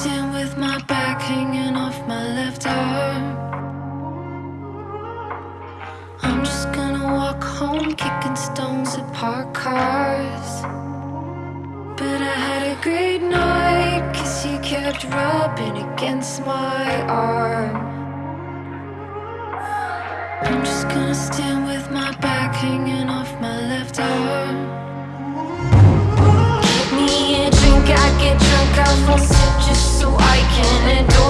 stand with my back hanging off my left arm. I'm just gonna walk home kicking stones at parked cars. But I had a great night cause you kept rubbing against my arm. I'm just gonna stand with my back hanging off my left arm. I get drunk, I will sip just so I can adore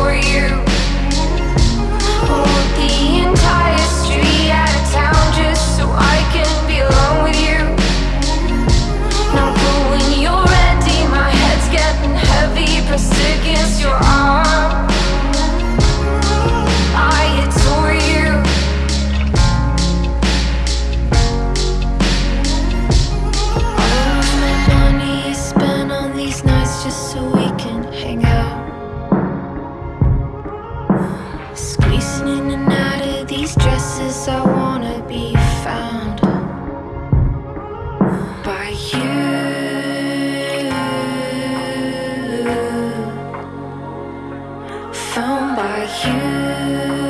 these dresses, I wanna be found by you. Found by you.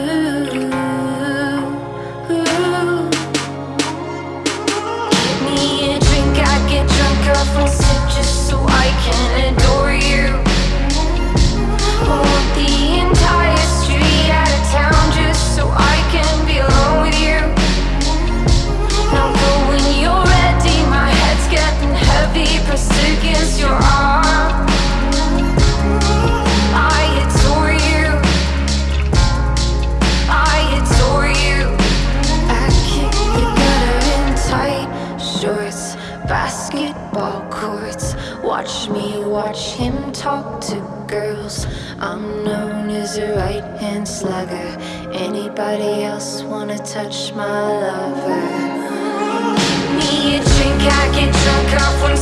Basketball courts. Watch me watch him talk to girls. I'm known as a right hand slugger. Anybody else wanna touch my lover? Me a drink, I get drunk off one